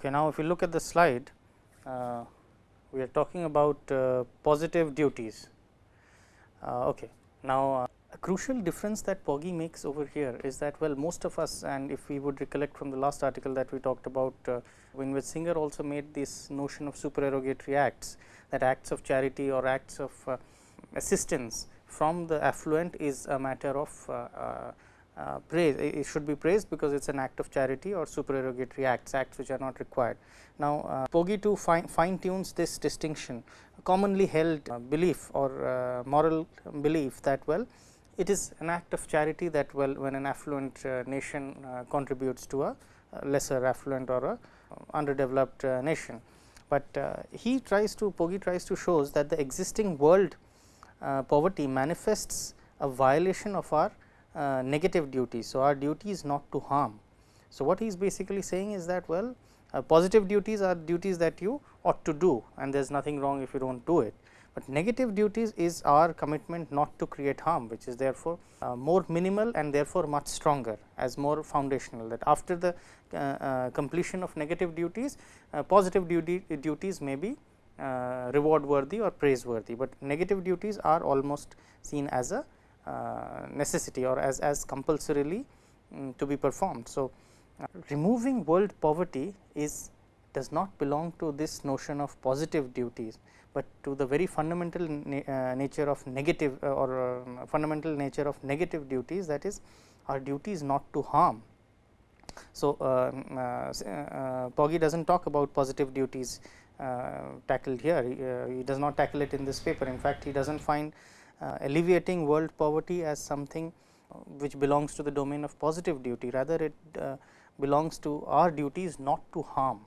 Okay, now if you look at the slide, uh, we are talking about uh, positive duties. Uh, okay. Now, uh, a crucial difference that Pogge makes over here is that well most of us and if we would recollect from the last article that we talked about uh, in Singer also made this notion of supererogatory acts that acts of charity or acts of uh, assistance from the affluent is a matter of uh, praise it should be praised because it is an act of charity or supererogatory acts acts which are not required. Now, uh, Pogge too fine, fine tunes this distinction commonly held uh, belief or uh, moral belief that well it is an act of charity that well when an affluent nation contributes to a, lesser affluent or a underdeveloped nation. But he tries to Pogge tries to shows that the existing world poverty manifests a violation of our negative duty. So, our duty is not to harm. So, what he is basically saying is that well positive duties are duties that you ought to do and there is nothing wrong if you do not do it but negative duties is our commitment not to create harm which is therefore uh, more minimal and therefore much stronger as more foundational that after the uh, uh, completion of negative duties uh, positive duty, duties may be uh, reward worthy or praiseworthy, but negative duties are almost seen as a uh, necessity or as, as compulsorily um, to be performed. So, removing world poverty is does not belong to this notion of positive duties, but to the very fundamental na uh, nature of negative uh, or uh, fundamental nature of negative duties that is our duty is not to harm. So, uh, uh, Pogge does not talk about positive duties tackled here, he, he, does not tackle it in this paper. In fact, he does not find alleviating world poverty as something which belongs to the domain of positive duty, rather it belongs to our duties not to harm.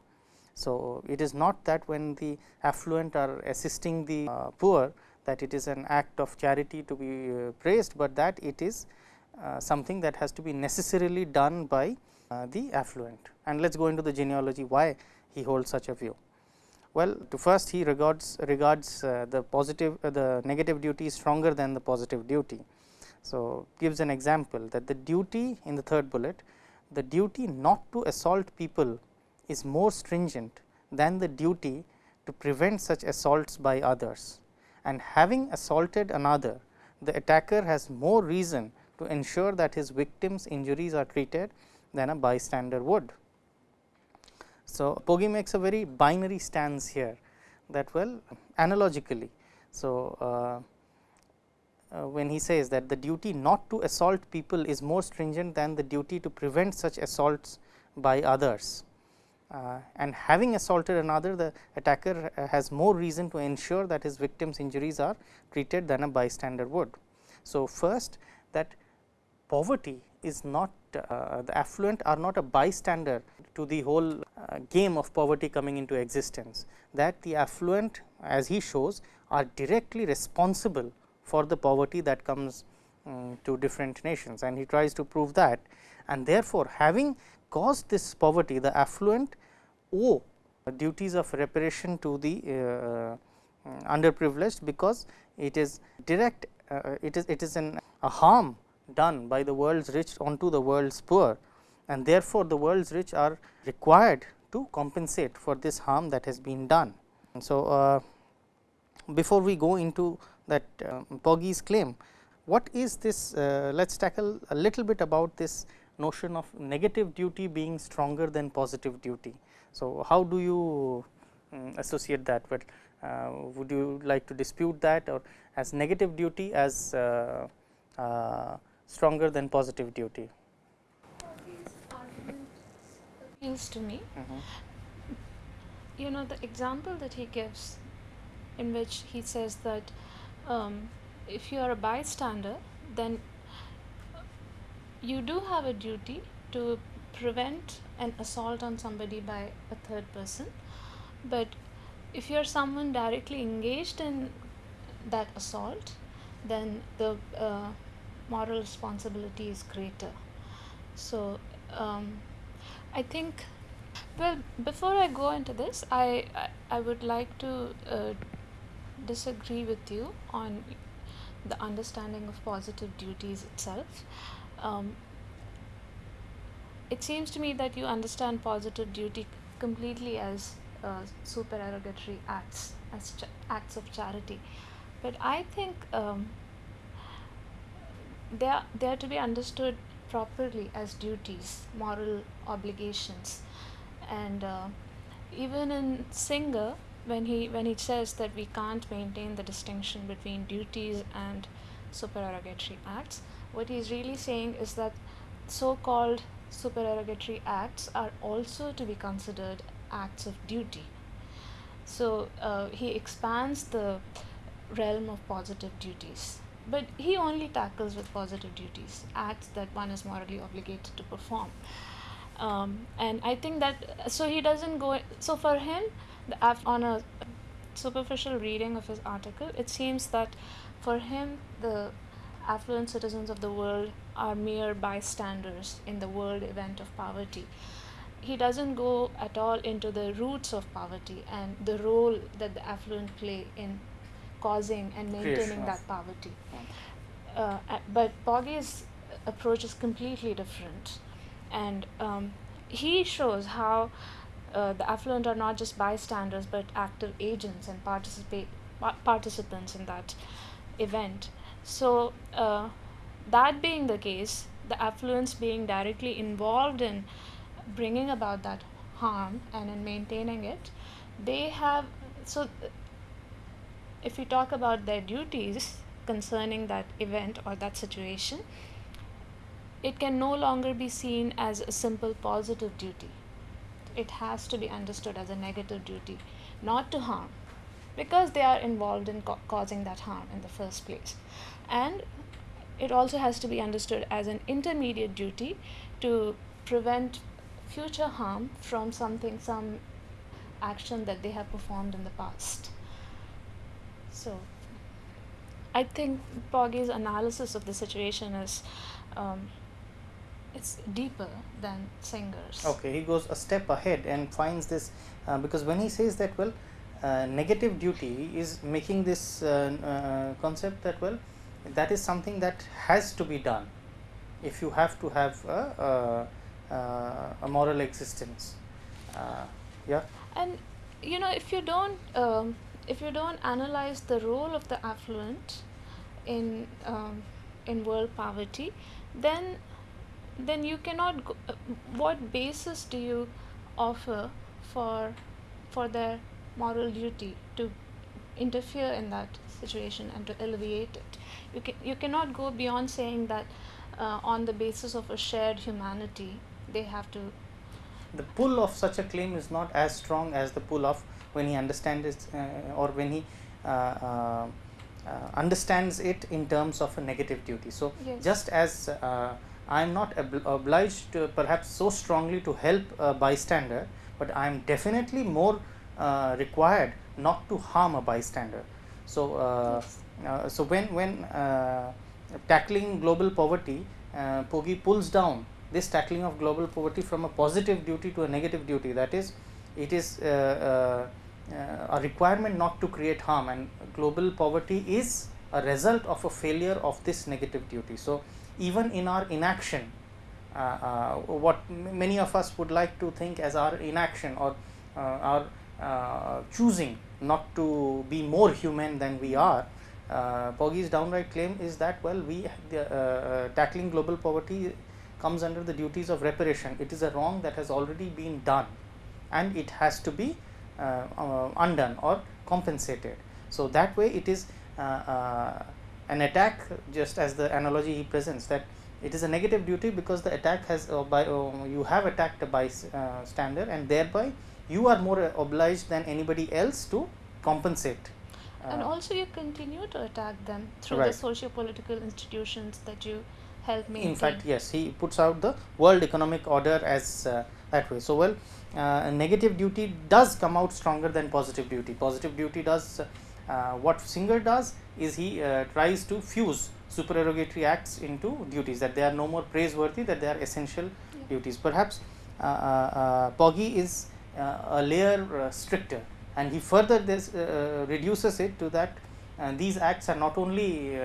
So, it is not that when the affluent are assisting the uh, poor that it is an act of charity to be uh, praised, but that it is uh, something that has to be necessarily done by uh, the affluent. And let us go into the genealogy why he holds such a view. Well, to first he regards regards uh, the positive uh, the negative duty is stronger than the positive duty. So, gives an example that the duty in the third bullet the duty not to assault people is more stringent than the duty to prevent such assaults by others and having assaulted another the attacker has more reason to ensure that his victim's injuries are treated than a bystander would. So, Pogge makes a very binary stance here that well analogically. So, uh, uh, when he says that the duty not to assault people is more stringent than the duty to prevent such assaults by others uh, and having assaulted another the attacker has more reason to ensure that his victim's injuries are treated than a bystander would. So, first that poverty is not uh, the affluent are not a bystander to the whole uh, game of poverty coming into existence. That the affluent as he shows are directly responsible for the poverty that comes um, to different nations. And he tries to prove that. And therefore, having caused this poverty the affluent owe duties of reparation to the uh, underprivileged because it is direct uh, it is it is an a harm done by the world's rich onto the world's poor and therefore, the world's rich are required to compensate for this harm that has been done. And so, uh, before we go into that uh, claim, what is this? Uh, let us tackle a little bit about this notion of negative duty being stronger than positive duty. So, how do you um, associate that? But uh, would you like to dispute that or as negative duty as uh, uh, stronger than positive duty? appeals to me. Mm -hmm. You know the example that he gives, in which he says that um, if you are a bystander, then you do have a duty to prevent an assault on somebody by a third person but if you are someone directly engaged in that assault then the uh, moral responsibility is greater so um, I think well before I go into this I I, I would like to uh, disagree with you on the understanding of positive duties itself um, it seems to me that you understand positive duty completely as uh, supererogatory acts, as acts of charity. But I think um, they are they are to be understood properly as duties, moral obligations, and uh, even in Singer, when he when he says that we can't maintain the distinction between duties and supererogatory acts, what he's really saying is that so-called supererogatory acts are also to be considered acts of duty. So uh, he expands the realm of positive duties but he only tackles with positive duties, acts that one is morally obligated to perform. Um, and I think that so he doesn't go. So for him, the, on a superficial reading of his article, it seems that for him the affluent citizens of the world are mere bystanders in the world event of poverty. He doesn't go at all into the roots of poverty and the role that the affluent play in causing and maintaining that poverty. Uh, but Pogge's approach is completely different, and um, he shows how uh, the affluent are not just bystanders but active agents and participate participants in that event. So uh, that being the case, the affluents being directly involved in bringing about that harm and in maintaining it, they have so if we talk about their duties concerning that event or that situation, it can no longer be seen as a simple positive duty. It has to be understood as a negative duty, not to harm, because they are involved in ca- causing that harm in the first place. And it also has to be understood as an intermediate duty to prevent future harm from something, some action that they have performed in the past. So I think Pogge's analysis of the situation is um, it's deeper than Singer's. Okay, he goes a step ahead and finds this uh, because when he says that well, uh, negative duty is making this uh, uh concept that well, that is something that has to be done if you have to have a, a, a moral existence. Uh, yeah. And you know if you don't. Um, if you don't analyze the role of the affluent in um, in world poverty, then then you cannot. Go, uh, what basis do you offer for for their moral duty to interfere in that situation and to alleviate it? You can you cannot go beyond saying that uh, on the basis of a shared humanity they have to. The pull of such a claim is not as strong as the pull of when he understands it uh, or when he uh, uh, understands it in terms of a negative duty. So, yes. just as I am not obliged to perhaps so strongly to help a bystander, but I am definitely more required not to harm a bystander. So, yes. so when when tackling global poverty, uh, Pogge pulls down this tackling of global poverty from a positive duty to a negative duty that is it is uh, uh, uh, a requirement not to create harm and global poverty is a result of a failure of this negative duty. So, even in our inaction uh, uh, what many of us would like to think as our inaction or uh, our uh, choosing not to be more human than we are uh, downright claim is that well we tackling global poverty comes under the duties of reparation it is a wrong that has already been done and it has to be uh, uh, Uh, uh, undone or compensated. So, that way it is uh, uh, an attack just as the analogy he presents that it is a negative duty because the attack has by you have attacked a bystander and thereby you are more obliged than anybody else to compensate and also you continue to attack them through right. the socio-political institutions that you help maintain. In fact, yes, he puts out the world economic order as uh, that way. So, well, uh, negative duty does come out stronger than positive duty. Positive duty does uh, what Singer does is he uh, tries to fuse supererogatory acts into duties that they are no more praiseworthy that they are essential yeah. duties. Perhaps uh, uh, Pogge is a layer stricter and he further this reduces it to that these acts are not only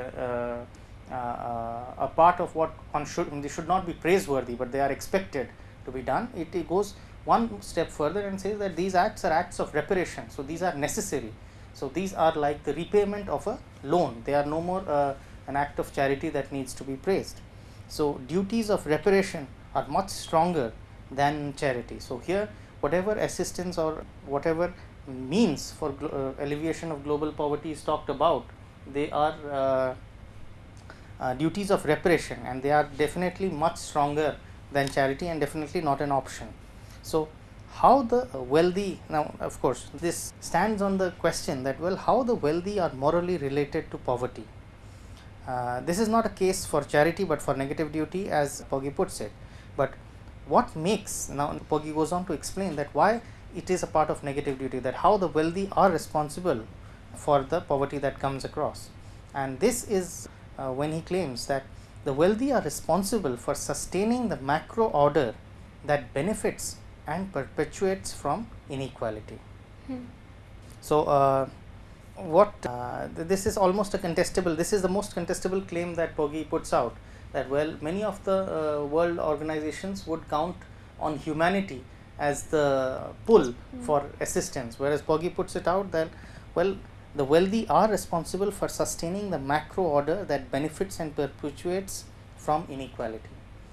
uh, a part of what one should they should not be praiseworthy, but they are expected to be done. It, it goes one step further and says that these acts are acts of reparation. So, these are necessary. So, these are like the repayment of a loan, they are no more uh, an act of charity that needs to be praised. So, duties of reparation are much stronger than charity. So, here whatever assistance or whatever means for uh, alleviation of global poverty is talked about, they are uh, uh, duties of reparation and they are definitely much stronger than charity and definitely not an option. So, how the wealthy now of course, this stands on the question that well how the wealthy are morally related to poverty. Uh, this is not a case for charity, but for negative duty as Pogge puts it, but what makes now Pogge goes on to explain that why it is a part of negative duty that how the wealthy are responsible for the poverty that comes across and this is uh, when he claims that the wealthy are responsible for sustaining the macro order that benefits and perpetuates from inequality. Hmm. So, uh, what uh, this is almost a contestable this is the most contestable claim that Pogge puts out that well many of the uh, world organizations would count on humanity as the pull mm. for assistance whereas Pogge puts it out that well the wealthy are responsible for sustaining the macro order that benefits and perpetuates from inequality.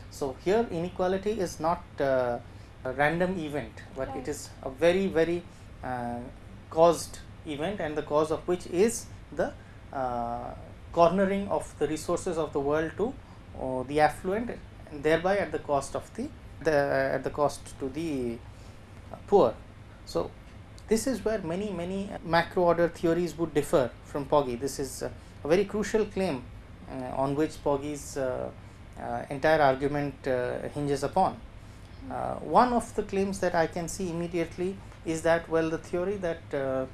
So, here inequality is not uh, a random event, but right. it is a very very uh, caused event and the cause of which is the uh, cornering of the resources of the world to uh, the affluent and thereby at the cost of the, the at the cost to the poor. So, this is where many many macro order theories would differ from Pogge. This is a very crucial claim uh, on which Pogge's uh, uh, entire argument uh, hinges upon. Uh, one of the claims that I can see immediately is that well the theory that uh,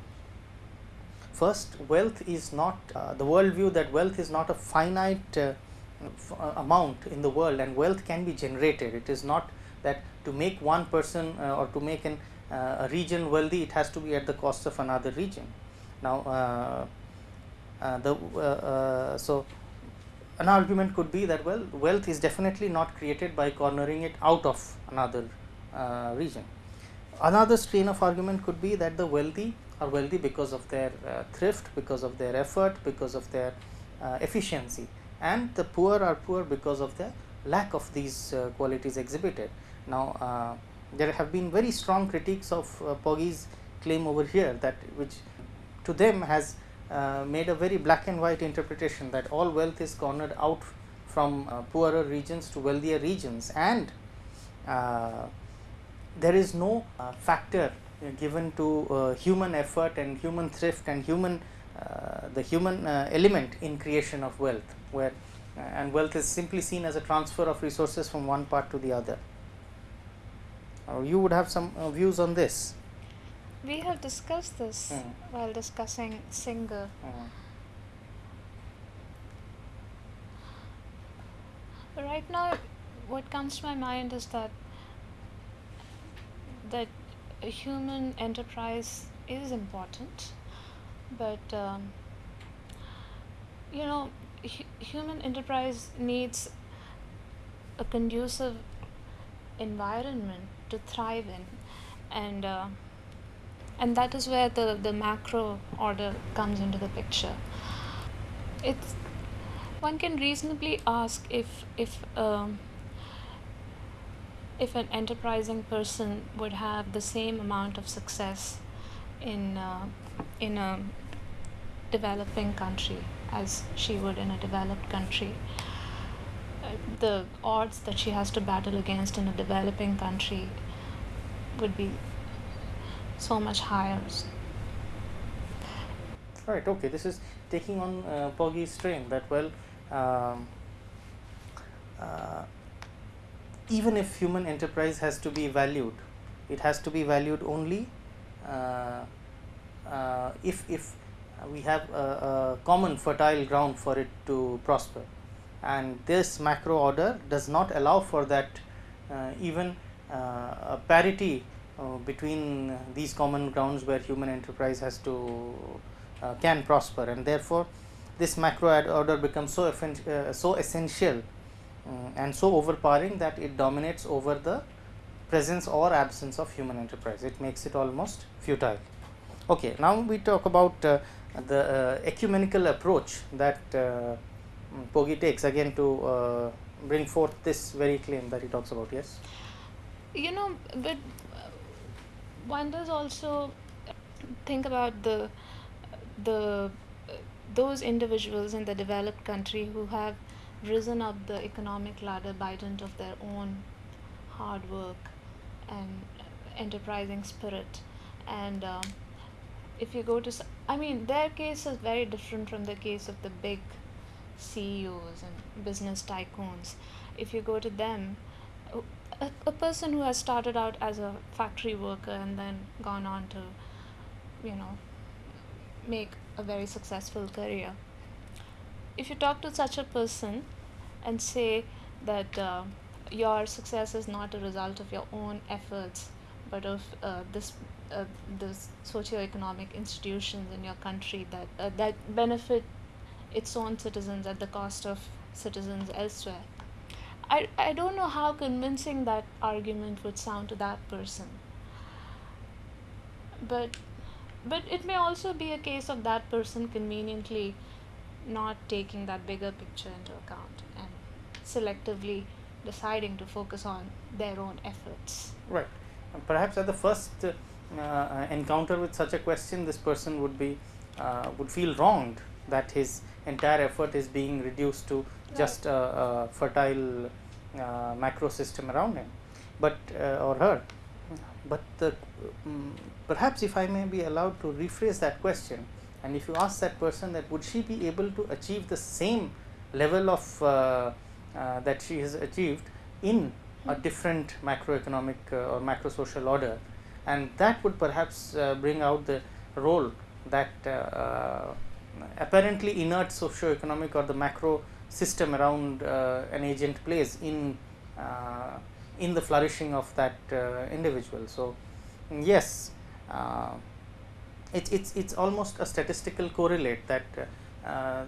first wealth is not the worldview that wealth is not a finite amount in the world and wealth can be generated. It is not that to make one person or to make an uh, a region wealthy it has to be at the cost of another region. Now, uh, uh, the so an argument could be that well wealth is definitely not created by cornering it out of another uh, region. Another strain of argument could be that the wealthy are wealthy because of their uh, thrift, because of their effort, because of their uh, efficiency and the poor are poor because of the lack of these qualities exhibited. Now, there have been very strong critiques of uh, Pogge's claim over here that which to them has uh, made a very black and white interpretation that all wealth is cornered out from uh, poorer regions to wealthier regions. And uh, there is no uh, factor given to uh, human effort and human thrift and human the human element in creation of wealth where and wealth is simply seen as a transfer of resources from one part to the other you would have some uh, views on this. We have discussed this mm. while discussing Singer. Mm. Right now, what comes to my mind is that that human enterprise is important, but um, you know, human enterprise needs a conducive environment to thrive in. And uh, and that is where the the macro order comes into the picture. It's one can reasonably ask if if um, if an enterprising person would have the same amount of success in uh, in a developing country as she would in a developed country the odds that she has to battle against in a developing country would be so much higher. Right. Okay. This is taking on uh, Pogge's strain that well, um, uh, even if human enterprise has to be valued, it has to be valued only uh, uh if if we have a, a common fertile ground for it to prosper and this macro order does not allow for that uh, even uh, a parity uh, between these common grounds where human enterprise has to can prosper and therefore this macro order becomes so so essential um, and so overpowering that it dominates over the presence or absence of human enterprise. It makes it almost futile. Okay, now we talk about uh, the uh, ecumenical approach that uh, Pogge takes again to uh, bring forth this very claim that he talks about. Yes. You know, but one does also think about the the those individuals in the developed country who have risen up the economic ladder by dint of their own hard work and enterprising spirit and um, if you go to i mean their case is very different from the case of the big ceos and business tycoons if you go to them a, a person who has started out as a factory worker and then gone on to you know make a very successful career. If you talk to such a person and say that uh, your success is not a result of your own efforts but of uh, this uh, the socio-economic institutions in your country that uh, that benefit its own citizens at the cost of citizens elsewhere I, I don't know how convincing that argument would sound to that person but but it may also be a case of that person conveniently not taking that bigger picture into account and selectively deciding to focus on their own efforts. Right. Perhaps at the first uh, uh, encounter with such a question, this person would be uh, would feel wronged that his entire effort is being reduced to right. just a, a fertile uh, macro system around him, but uh, or her. But the, um, perhaps if I may be allowed to rephrase that question, and if you ask that person that would she be able to achieve the same level of uh, uh, that she has achieved in a hmm. different macroeconomic uh, or macro social order and that would perhaps uh, bring out the role that apparently inert socio-economic or the macro system around an agent plays in in the flourishing of that individual. So, yes, it's it's it's almost a statistical correlate that uh,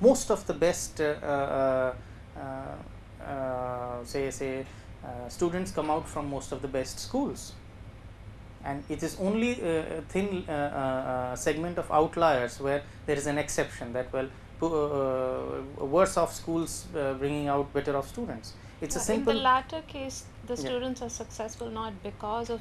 most of the best uh, uh, uh, say say uh, students come out from most of the best schools and it is only a thin segment of outliers where there is an exception that well worse off schools bringing out better off students it's yeah, a simple in the latter case the students yeah. are successful not because of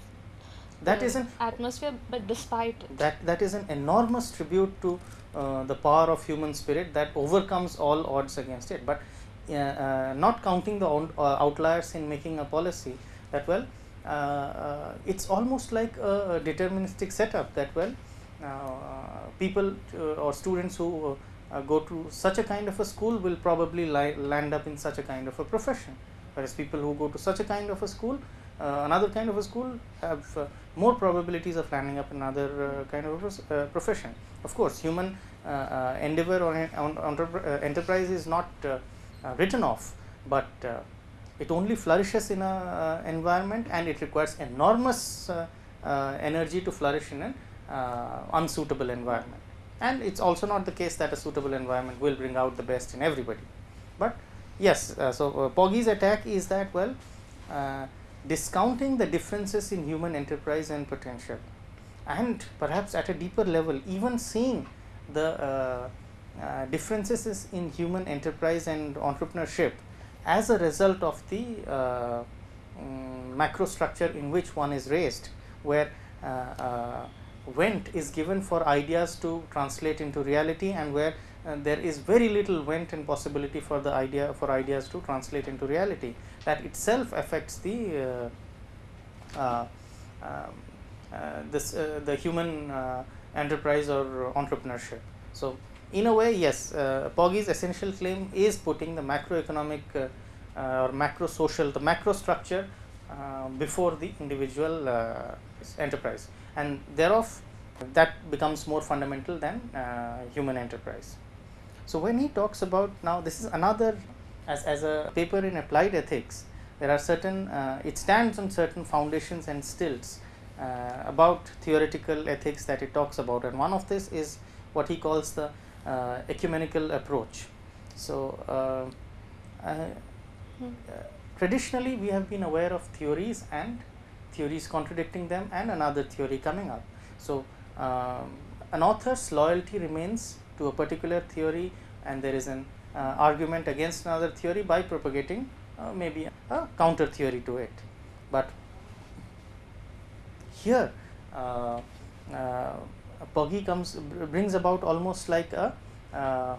that is an atmosphere but despite it. that that is an enormous tribute to uh, the power of human spirit that overcomes all odds against it but uh, not counting the uh, outliers in making a policy that well uh, Uh, uh, it's almost like a, deterministic setup that well uh, people or students who go to such a kind of a school will probably land up in such a kind of a profession whereas people who go to such a kind of a school uh, another kind of a school have uh, more probabilities of landing up in another uh, kind of a profession. Of course, human endeavor or enterprise is not uh, written off, but uh, it only flourishes in a uh, environment and it requires enormous energy to flourish in an unsuitable environment. And it is also not the case that a suitable environment will bring out the best in everybody. But yes, so Pogge's attack is that well discounting the differences in human enterprise and potential and perhaps at a deeper level even seeing the uh, uh, differences in human enterprise and entrepreneurship as a result of the uh, um, macro structure in which one is raised where uh, vent is given for ideas to translate into reality and where uh, there is very little vent and possibility for the idea for ideas to translate into reality. That itself affects the uh, um, this the human enterprise or entrepreneurship. So in a way yes uh, essential claim is putting the macroeconomic uh, uh, or macro social the macro structure uh, before the individual uh, enterprise and thereof that becomes more fundamental than uh, human enterprise. So, when he talks about now this is another as, as a paper in applied ethics there are certain it stands on certain foundations and stilts about theoretical ethics that it talks about and one of this is what he calls the uh, ecumenical approach. So, uh, uh, traditionally we have been aware of theories and theories contradicting them and another theory coming up. So, um, an author's loyalty remains to a particular theory and there is an uh, argument against another theory by propagating uh, maybe a counter theory to it. But here uh, uh Pogge comes brings about almost like a uh,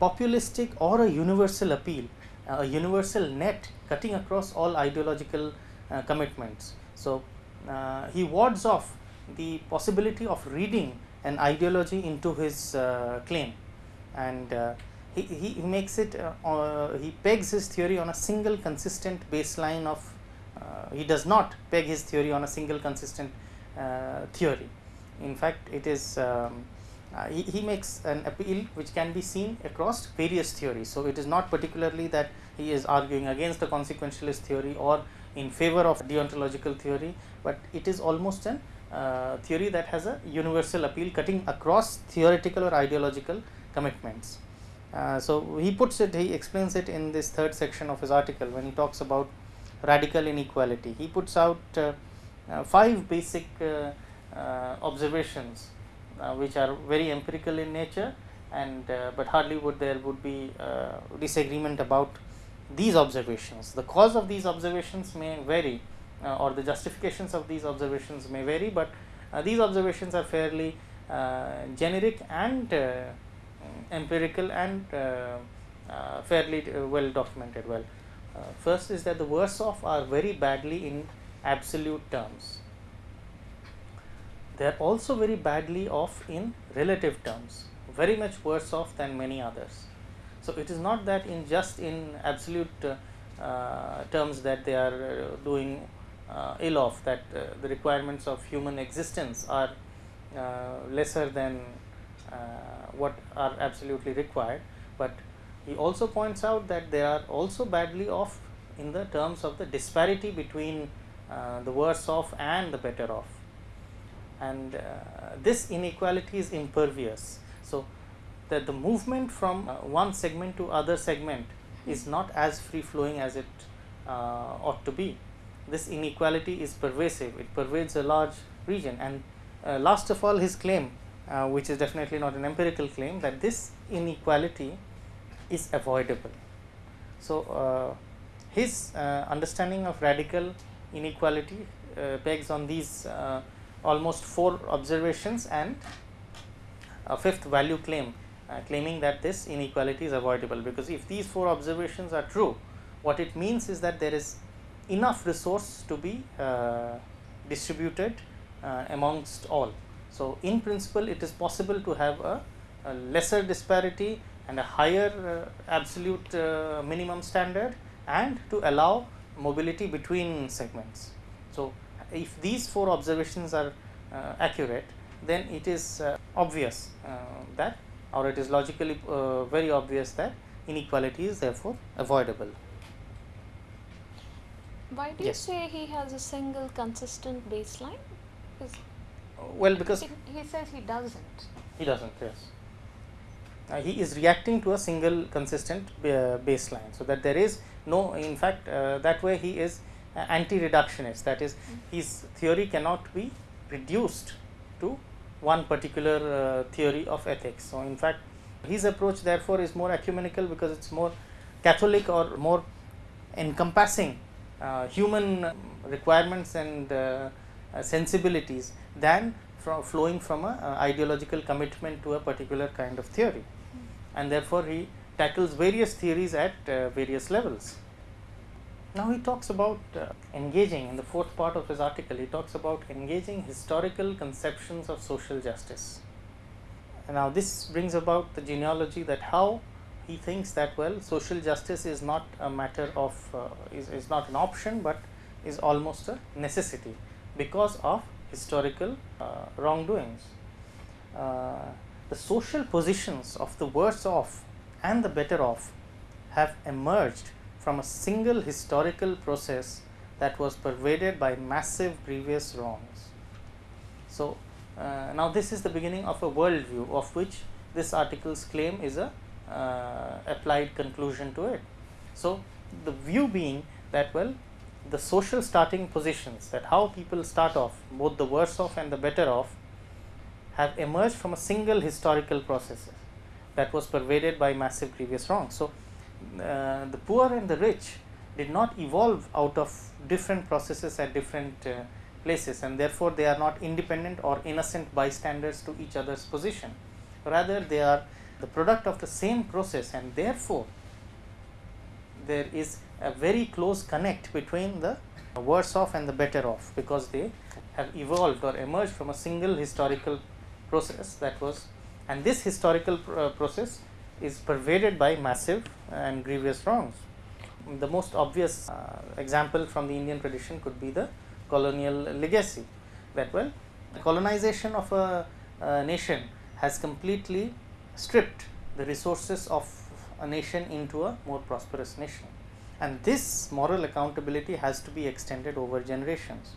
populistic or a universal appeal, a universal net cutting across all ideological uh, commitments. So, he wards off the possibility of reading an ideology into his claim and he, he makes it uh, uh, he pegs his theory on a single consistent baseline of uh, he does not peg his theory on a single consistent uh, theory in fact it is um, uh, he, he makes an appeal which can be seen across various theories so it is not particularly that he is arguing against the consequentialist theory or in favor of deontological theory but it is almost an uh, theory that has a universal appeal cutting across theoretical or ideological commitments uh, so, he puts it he explains it in this third section of his article when he talks about radical inequality. He puts out uh, uh, five basic uh, Uh, observations uh, which are very empirical in nature and uh, but hardly would there would be disagreement about these observations. The cause of these observations may vary or the justifications of these observations may vary, but these observations are fairly generic and empirical and uh, uh, fairly uh, well documented well. first is that the worse off are very badly in absolute terms. They are also very badly off in relative terms, very much worse off than many others. So, it is not that in just in absolute uh, terms that they are uh, doing uh, ill off that the requirements of human existence are lesser than uh, what are absolutely required, but he also points out that they are also badly off in the terms of the disparity between uh, the worse off and the better off and uh, this inequality is impervious. So, that the movement from uh, one segment to other segment is not as free flowing as it uh, ought to be. This inequality is pervasive, it pervades a large region and uh, last of all his claim uh, which is definitely not an empirical claim that this inequality is avoidable. So, uh, his uh, understanding of radical inequality uh, pegs on these uh, almost four observations and a fifth value claim uh, claiming that this inequality is avoidable because if these four observations are true what it means is that there is enough resource to be distributed amongst all so, in principle it is possible to have a, a lesser disparity and a higher uh, absolute uh, minimum standard and to allow mobility between segments. So, if these four observations are uh, accurate then it is uh, obvious uh, that or it is logically uh, very obvious that inequality is therefore avoidable. Why do yes. you say he has a single consistent baseline? well because he, he says he doesn't he doesn't yes uh, he is reacting to a single consistent uh, baseline so that there is no in fact uh, that way he is anti reductionist that is his theory cannot be reduced to one particular uh, theory of ethics. So in fact his approach therefore is more ecumenical because it's more catholic or more encompassing uh, human requirements and uh, sensibilities than from flowing from a uh, ideological commitment to a particular kind of theory. And therefore he tackles various theories at uh, various levels. Now he talks about uh, engaging in the fourth part of his article he talks about engaging historical conceptions of social justice. And now this brings about the genealogy that how he thinks that well social justice is not a matter of uh, is, is not an option, but is almost a necessity because of historical uh, wrongdoings. Uh, the social positions of the worse off and the better off have emerged from a single historical process that was pervaded by massive previous wrongs. So, uh, now this is the beginning of a worldview of which this article's claim is a uh, applied conclusion to it. So, the view being that well the social starting positions that how people start off both the worse off and the better off have emerged from a single historical process that was pervaded by massive previous wrongs. So, uh, the poor and the rich did not evolve out of different processes at different uh, places and therefore, they are not independent or innocent bystanders to each other's position. Rather, they are the product of the same process and therefore, there is a very close connect between the worse off and the better off because they have evolved or emerged from a single historical process that was and this historical pr uh, process is pervaded by massive and grievous wrongs. The most obvious uh, example from the Indian tradition could be the colonial legacy that well the colonization of a, a nation has completely stripped the resources of a nation into a more prosperous nation and this moral accountability has to be extended over generations.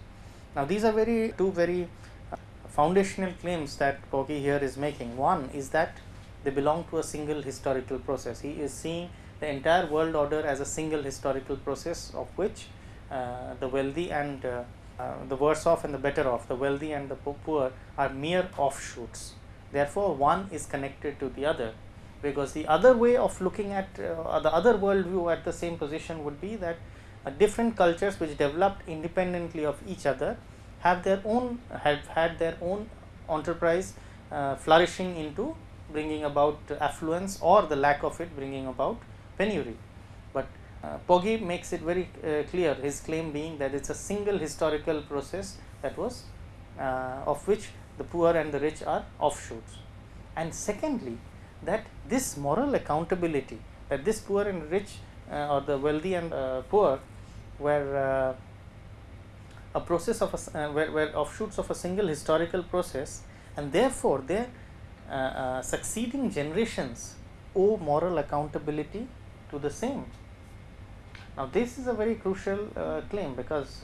Now, these are very two very uh, foundational claims that Pogge here is making. One is that they belong to a single historical process. He is seeing the entire world order as a single historical process of which uh, the wealthy and uh, uh, the worse off and the better off, the wealthy and the poor are mere offshoots. Therefore, one is connected to the other because the other way of looking at uh, the other worldview at the same position would be that uh, different cultures which developed independently of each other have their own have had their own enterprise uh, flourishing into bringing about affluence or the lack of it bringing about penury. But uh, Pogge makes it very uh, clear his claim being that it is a single historical process that was uh, of which the poor and the rich are offshoots. And secondly, that this moral accountability that this poor and rich uh, or the wealthy and uh, poor were uh, a process of a, were, were offshoots of a single historical process and therefore their succeeding generations owe moral accountability to the same. Now, this is a very crucial claim because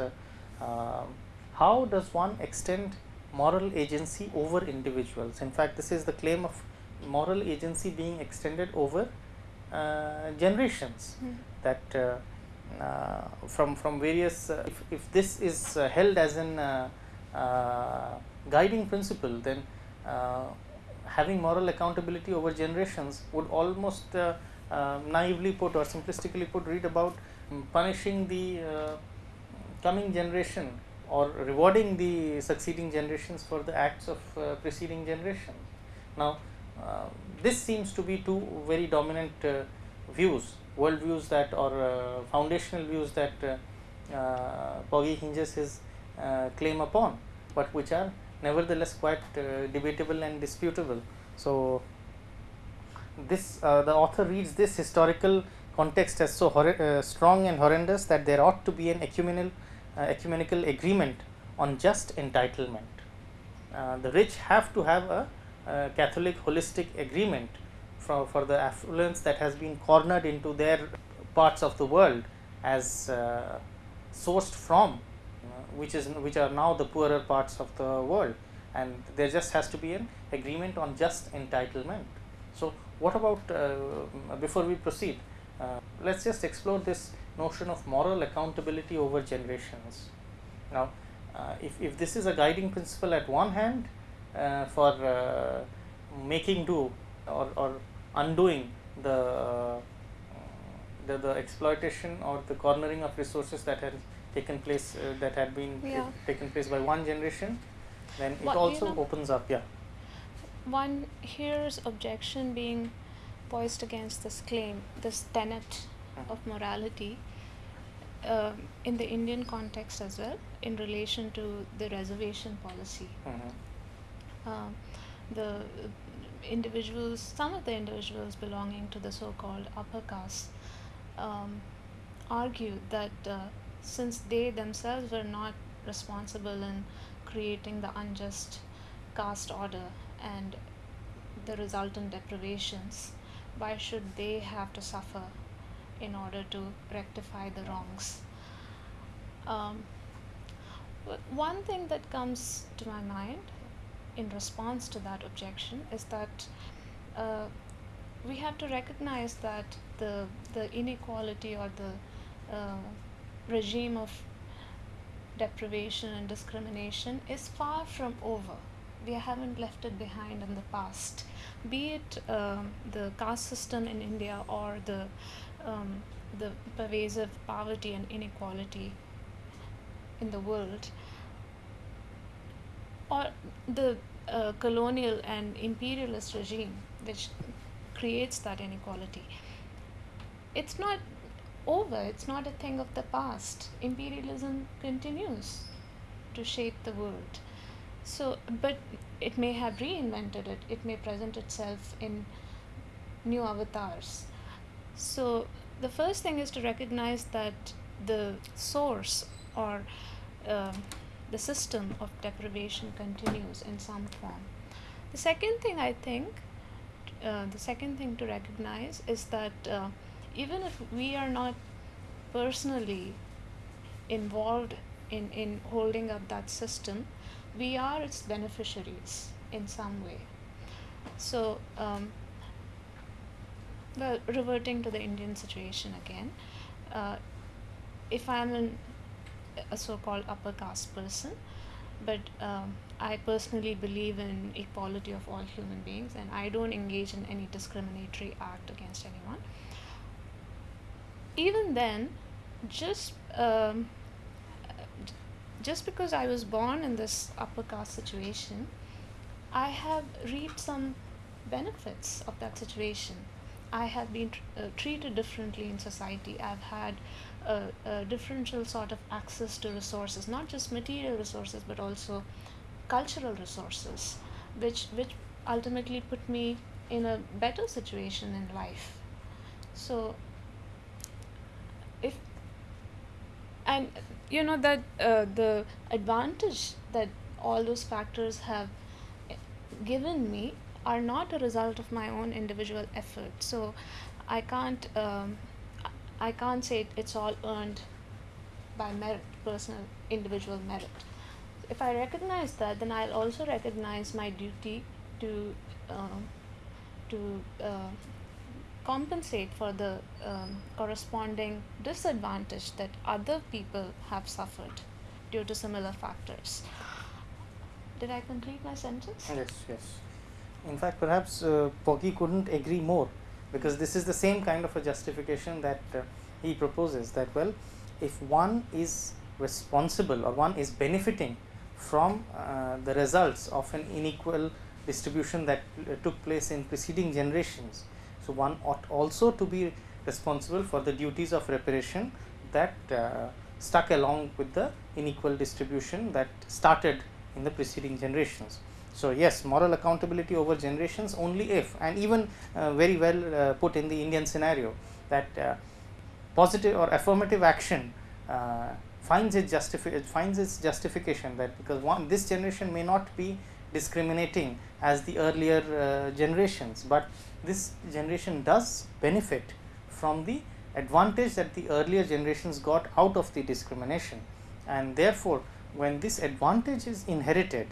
how does one extend moral agency over individuals? In fact, this is the claim of moral agency being extended over uh, generations mm. that uh, uh, from from various uh, if, if this is uh, held as an uh, guiding principle then having moral accountability over generations would almost naively put or simplistically put read about um, punishing the coming generation or rewarding the succeeding generations for the acts of preceding generations. Now, uh, this seems to be two very dominant uh, views, world views that or uh, foundational views that Pogge hinges his claim upon, but which are nevertheless quite debatable and disputable. So, this uh, the author reads this historical context as so uh, strong and horrendous that there ought to be an ecumenical, uh, ecumenical agreement on just entitlement. the rich have to have a uh, Catholic holistic agreement for, for the affluence that has been cornered into their parts of the world as uh, sourced from uh, which is which are now the poorer parts of the world and there just has to be an agreement on just entitlement. So, what about uh, before we proceed uh, let us just explore this notion of moral accountability over generations. Now, uh, if, if this is a guiding principle at one hand uh, for uh, making do or, or undoing the, uh, the, the exploitation or the cornering of resources that had taken place that had been yeah. taken place by one generation then it also you know, opens up yeah one hears objection being voiced against this claim this tenet uh-huh. of morality uh, in the Indian context as well in relation to the reservation policy. Uh-huh. Um, the individuals, some of the individuals belonging to the so-called upper caste, um, argued that uh, since they themselves were not responsible in creating the unjust caste order and the resultant deprivations, why should they have to suffer in order to rectify the wrongs? Um, one thing that comes to my mind in response to that objection is that uh, we have to recognize that the the inequality or the uh, regime of deprivation and discrimination is far from over. We haven't left it behind in the past. Be it um, the caste system in India or the um, the pervasive poverty and inequality in the world, or the uh, colonial and imperialist regime which creates that inequality. It's not over, it's not a thing of the past. Imperialism continues to shape the world. So, but it may have reinvented it, it may present itself in new avatars. So, the first thing is to recognize that the source or uh, the system of deprivation continues in some form. The second thing I think, uh, the second thing to recognize is that uh, even if we are not personally involved in, in holding up that system, we are its beneficiaries in some way. So, um, well, reverting to the Indian situation again, uh, if I'm an, a so called upper caste person, but um, I personally believe in equality of all human beings and I don't engage in any discriminatory act against anyone. Even then, just um, just because I was born in this upper caste situation, I have reaped some benefits of that situation. I have been uh, treated differently in society. I've had a, a, differential sort of access to resources, not just material resources, but also cultural resources, which which ultimately put me in a better situation in life. So, if and you know that uh, the advantage that all those factors have eh, given me are not a result of my own individual effort. So I can't um, I can't say it's all earned by merit, personal individual merit. If I recognize that, then I'll also recognize my duty to uh, to uh, compensate for the um, corresponding disadvantage that other people have suffered due to similar factors. Did I complete my sentence? Yes, yes. In fact, perhaps uh, Pogge couldn't agree more because this is the same kind of a justification that uh, he proposes that well, if one is responsible or one is benefiting from uh, the results of an unequal distribution that uh, took place in preceding generations. So, one ought also to be responsible for the duties of reparation that uh, stuck along with the unequal distribution that started in the preceding generations. So, yes moral accountability over generations only if and even uh, very well uh, put in the Indian scenario that uh, positive or affirmative action uh, finds its finds its justification that because one this generation may not be discriminating as the earlier uh, generations, but this generation does benefit from the advantage that the earlier generations got out of the discrimination and therefore, when this advantage is inherited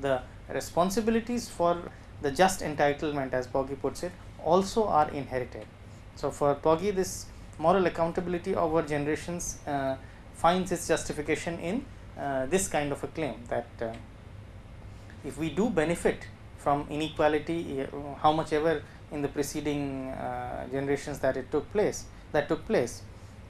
the responsibilities for the just entitlement as Pogge puts it also are inherited. So, for Pogge this moral accountability over generations uh, finds its justification in uh, this kind of a claim that uh, if we do benefit from inequality uh, how much ever in the preceding uh, generations that it took place that took place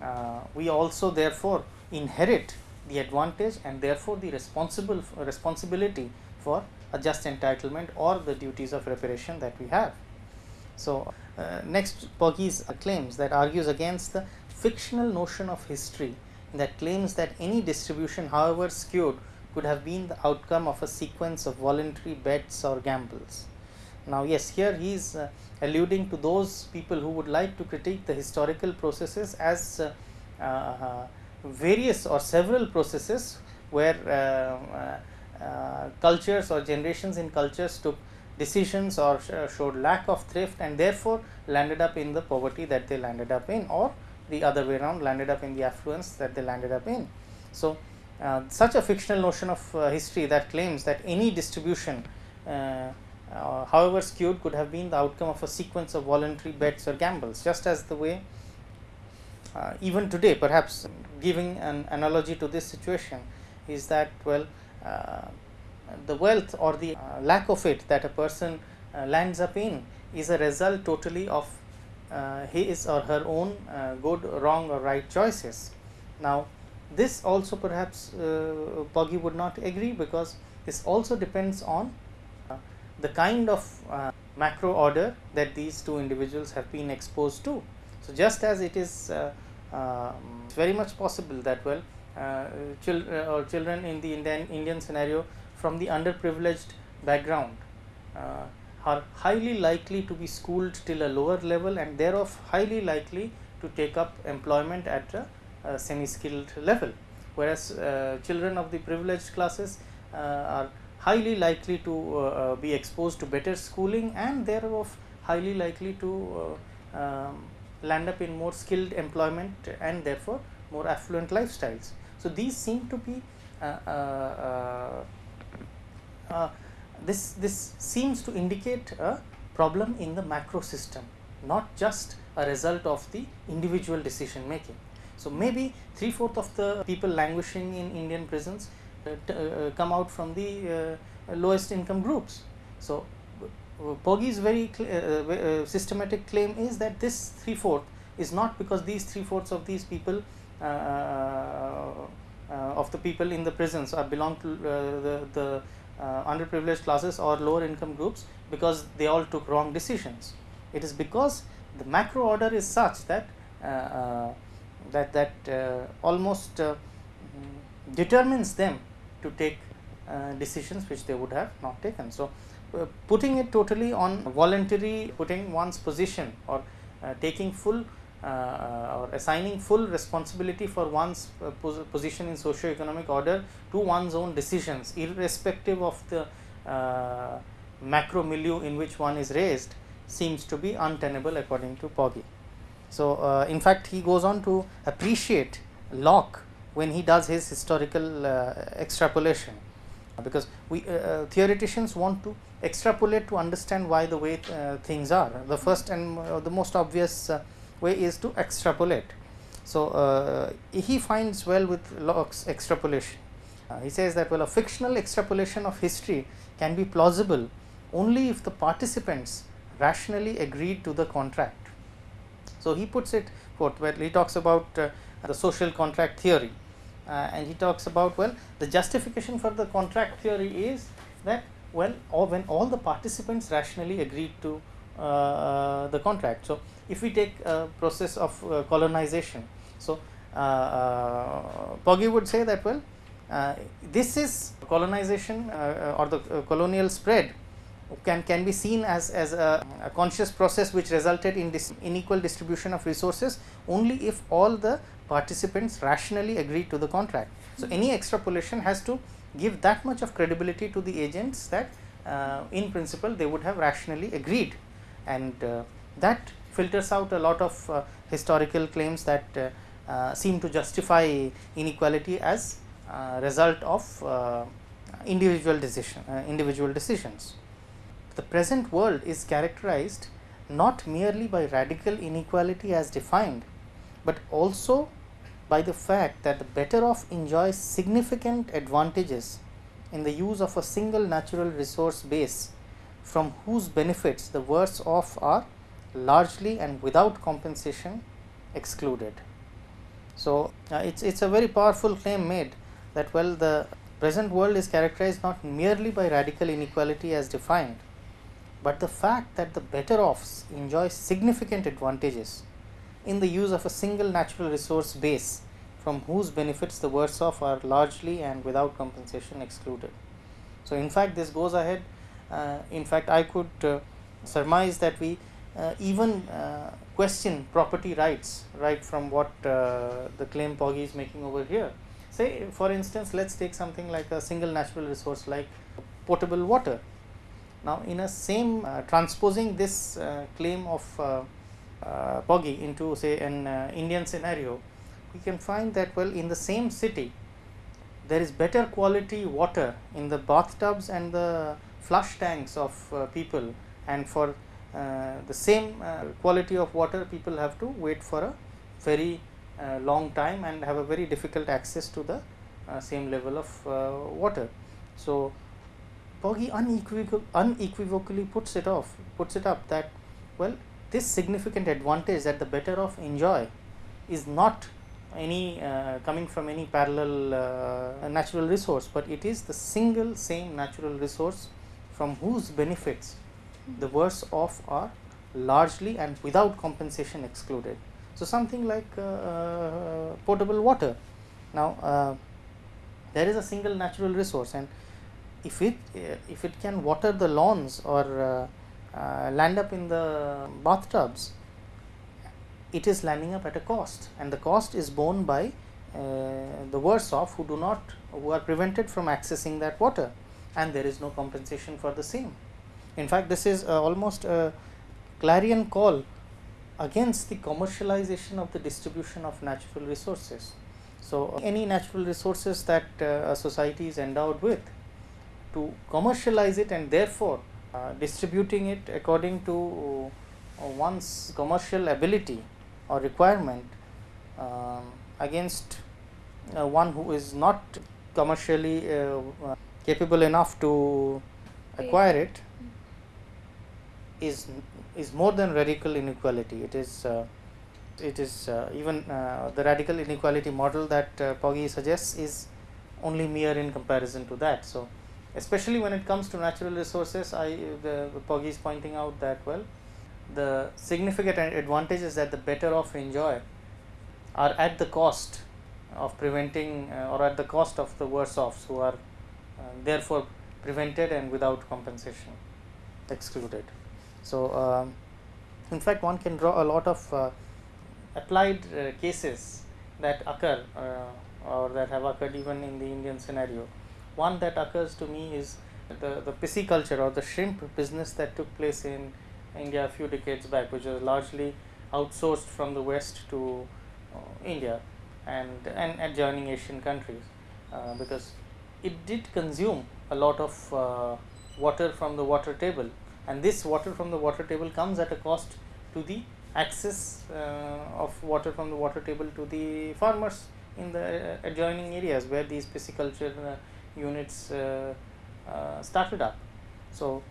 uh, we also therefore inherit the advantage and therefore the responsible responsibility for a just entitlement or the duties of reparation that we have. So, uh, next Pogge's claims that argues against the fictional notion of history that claims that any distribution however skewed could have been the outcome of a sequence of voluntary bets or gambles. Now, yes here he is uh, alluding to those people who would like to critique the historical processes as uh, uh, various or several processes where uh, uh, uh, cultures or generations in cultures took decisions or sh showed lack of thrift and therefore landed up in the poverty that they landed up in or the other way around landed up in the affluence that they landed up in. So, such a fictional notion of uh, history that claims that any distribution uh, however skewed could have been the outcome of a sequence of voluntary bets or gambles just as the way uh, even today perhaps giving an analogy to this situation is that well uh, the wealth or the uh, lack of it that a person uh, lands up in is a result totally of uh, his or her own uh, good wrong or right choices. Now, this also perhaps Pogge would not agree because this also depends on the kind of macro order that these two individuals have been exposed to. So, just as it is uh, uh, very much possible that well uh, chil uh, or children in the Indian, Indian scenario from the underprivileged background uh, are highly likely to be schooled till a lower level and thereof highly likely to take up employment at a semi skilled level whereas uh, children of the privileged classes are highly likely to uh, uh, be exposed to better schooling and thereof highly likely to uh, um, land up in more skilled employment and therefore more affluent lifestyles. So, these seem to be this this seems to indicate a problem in the macro system not just a result of the individual decision making. So, maybe three fourth of the people languishing in Indian prisons uh, uh, uh, come out from the uh, uh lowest income groups. So, uh, Pogge's very systematic claim is that this three fourth is not because these three fourths of these people of the people in the prisons are belong to the, the underprivileged classes or lower income groups because they all took wrong decisions. It is because the macro order is such that that that almost determines them to take uh, decisions which they would have not taken. So, uh, putting it totally on voluntary putting one's position or uh, taking full uh, or assigning full responsibility for one's uh, pos position in socio-economic order to one's own decisions irrespective of the uh, macro milieu in which one is raised seems to be untenable according to Pogge. So, in fact, he goes on to appreciate Locke when he does his historical uh, extrapolation because we uh, uh, theoreticians want to extrapolate to understand why the way things are. The first and the most obvious way is to extrapolate. So, he finds well with Locke's extrapolation. he says that well a fictional extrapolation of history can be plausible only if the participants rationally agreed to the contract. So, he puts it forth where he talks about uh, the social contract theory uh, and he talks about well the justification for the contract theory is that well or when all the participants rationally agreed to uh, uh the contract. So, if we take a process of uh, colonization, so uh, would say that well this is colonization or the colonial spread can can be seen as as a, a, conscious process which resulted in this unequal distribution of resources only if all the participants rationally agreed to the contract. So, any extrapolation has to give that much of credibility to the agents that uh, in principle they would have rationally agreed and uh, that filters out a lot of uh, historical claims that uh, uh, seem to justify inequality as a result of uh, individual decision individual decisions. The present world is characterized not merely by radical inequality as defined, but also by the fact that the better off enjoys significant advantages in the use of a single natural resource base from whose benefits the worse off are largely and without compensation excluded. So, uh, it is it's a very powerful claim made that well the present world is characterized not merely by radical inequality as defined, but the fact that the better offs enjoy significant advantages in the use of a single natural resource base from whose benefits the worse off are largely and without compensation excluded. So, in fact, this goes ahead uh, in fact, I could uh, surmise that we uh, even uh, question property rights right from what uh, the claim Pogge is making over here. Say for instance, let us take something like a single natural resource like potable water. Now, in a same uh, transposing this claim of uh, Pogge into say an uh, Indian scenario, we can find that well in the same city there is better quality water in the bathtubs and the flush tanks of uh, people and for uh, the same uh, quality of water people have to wait for a very uh, long time and have a very difficult access to the uh, same level of uh, water. So, Unequivocal, unequivocally puts it off puts it up that well this significant advantage that the better off enjoy is not any uh, coming from any parallel uh, natural resource, but it is the single same natural resource from whose benefits the worse off are largely and without compensation excluded. So, something like uh, uh potable water. Now, uh, there is a single natural resource and if it uh, if it can water the lawns or land up in the bathtubs, it is landing up at a cost and the cost is borne by uh, the worse off who do not who are prevented from accessing that water and there is no compensation for the same. In fact, this is uh, almost a clarion call against the commercialization of the distribution of natural resources. So, any natural resources that uh, a society is endowed with to commercialize it and therefore, uh, distributing it according to uh, one's commercial ability or requirement um, against uh, one who is not commercially uh, capable enough to acquire it is is more than radical inequality. It is uh, it is uh, even uh, the radical inequality model that uh, Pogge suggests is only mere in comparison to that. So especially when it comes to natural resources i the, the Pogge is pointing out that well the significant advantages that the better off enjoy are at the cost of preventing uh, or at the cost of the worse offs who are uh, therefore prevented and without compensation excluded. So, um, in fact, one can draw a lot of uh, applied uh, cases that occur uh, or that have occurred even in the Indian scenario. One that occurs to me is the, the pisciculture or the shrimp business that took place in India a few decades back, which was largely outsourced from the West to uh, India and, and adjoining Asian countries, uh, because it did consume a lot of uh, water from the water table. And this water from the water table comes at a cost to the access uh, of water from the water table to the farmers in the adjoining areas where these pisciculture uh, units uh, started up. So,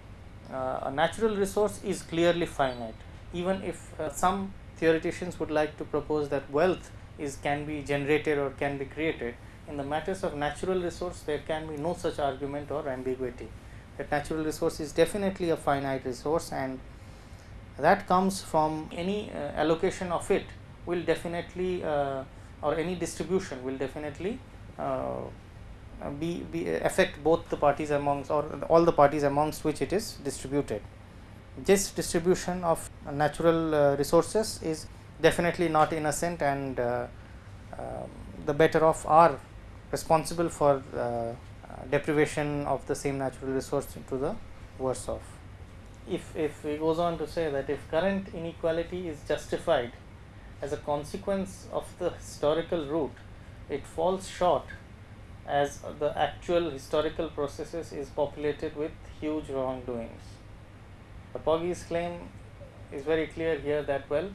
uh, a natural resource is clearly finite even if uh, some theoreticians would like to propose that wealth is can be generated or can be created in the matters of natural resource there can be no such argument or ambiguity that natural resource is definitely a finite resource and that comes from any uh, allocation of it will definitely uh, or any distribution will definitely uh, uh, be, be uh, affect both the parties amongst or all the parties amongst which it is distributed. This distribution of natural uh, resources is definitely not innocent and uh, uh, the better off are responsible for uh, deprivation of the same natural resource to the worse off. If, if he goes on to say that if current inequality is justified as a consequence of the historical root, it falls short as the actual historical processes is populated with huge wrongdoings. The Pogge's claim is very clear here that well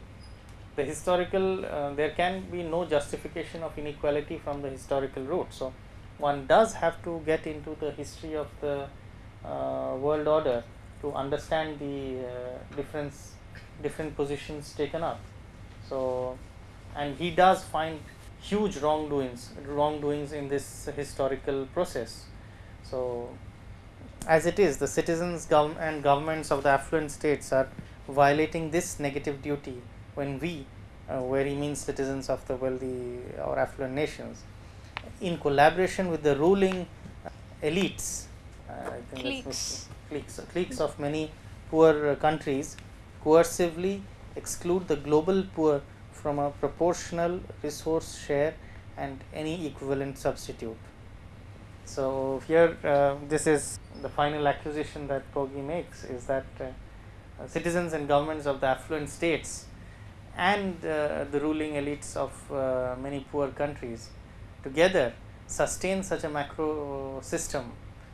the historical uh, there can be no justification of inequality from the historical root. So, one does have to get into the history of the uh, world order to understand the uh, difference different positions taken up. So, and he does find huge wrongdoings wrongdoings in this historical process. So, as it is the citizens gov and governments of the affluent states are violating this negative duty when we uh, where he means citizens of the wealthy or affluent nations in collaboration with the ruling elites uh, cliques. cliques cliques of many poor uh, countries coercively exclude the global poor from a proportional resource share and any equivalent substitute. So, here uh, this is the final accusation that Pogge makes is that uh, citizens and governments of the affluent states and uh, the ruling elites of uh, many poor countries together sustain such a macro system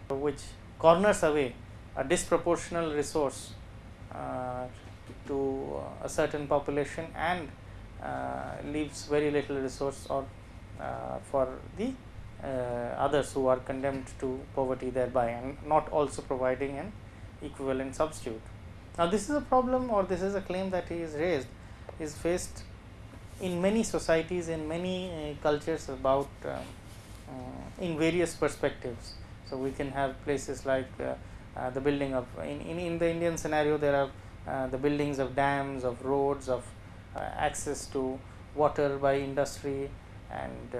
which corners away a disproportional resource uh, to a certain population and leaves very little resource or uh, for the uh, others who are condemned to poverty thereby and not also providing an equivalent substitute. Now, this is a problem or this is a claim that he is raised is faced in many societies in many uh, cultures about uh, uh, in various perspectives. So, we can have places like uh, uh, the building of in, in, in the Indian scenario there are uh, the buildings of dams of roads of access to water by industry and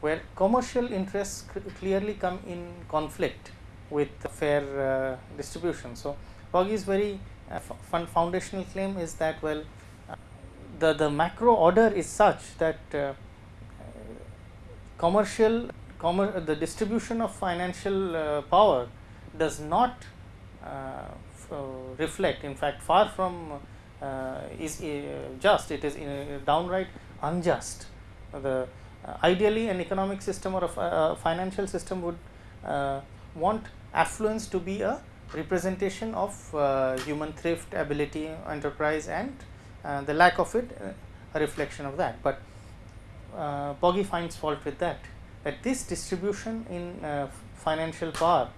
where commercial interests clearly come in conflict with fair uh, distribution. So, Pogge's very uh, foundational claim is that well uh, the, the macro order is such that uh, commercial commer the distribution of financial uh, power does not uh, reflect in fact far from is just it is downright unjust the uh, ideally an economic system or a, financial system would uh, want affluence to be a representation of uh, human thrift, ability, enterprise and the lack of it a reflection of that. But uh, Pogge finds fault with that, that this distribution in uh, financial power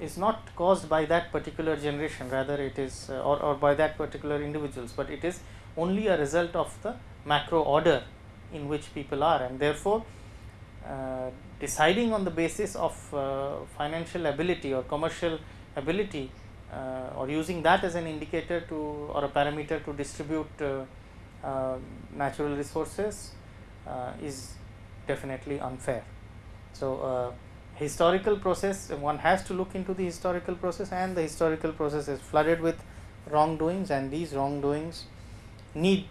is not caused by that particular generation rather it is uh, or, or by that particular individuals, but it is only a result of the macro order in which people are and therefore, uh, deciding on the basis of uh, financial ability or commercial ability uh, or using that as an indicator to or a parameter to distribute uh, uh, natural resources is definitely unfair. So, historical process one has to look into the historical process and the historical process is flooded with wrongdoings and these wrongdoings need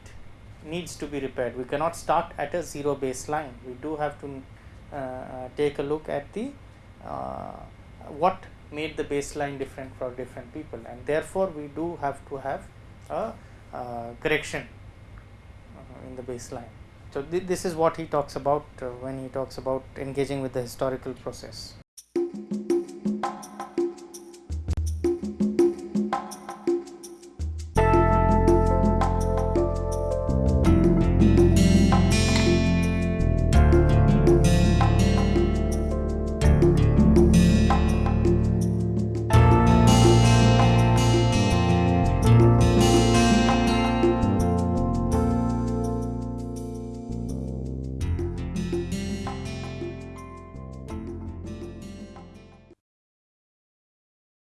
needs to be repaired. We cannot start at a zero baseline. We do have to uh, uh, take a look at the uh, what made the baseline different for different people and therefore, we do have to have a uh, correction uh, in the baseline. So, th this is what he talks about uh, when he talks about engaging with the historical process.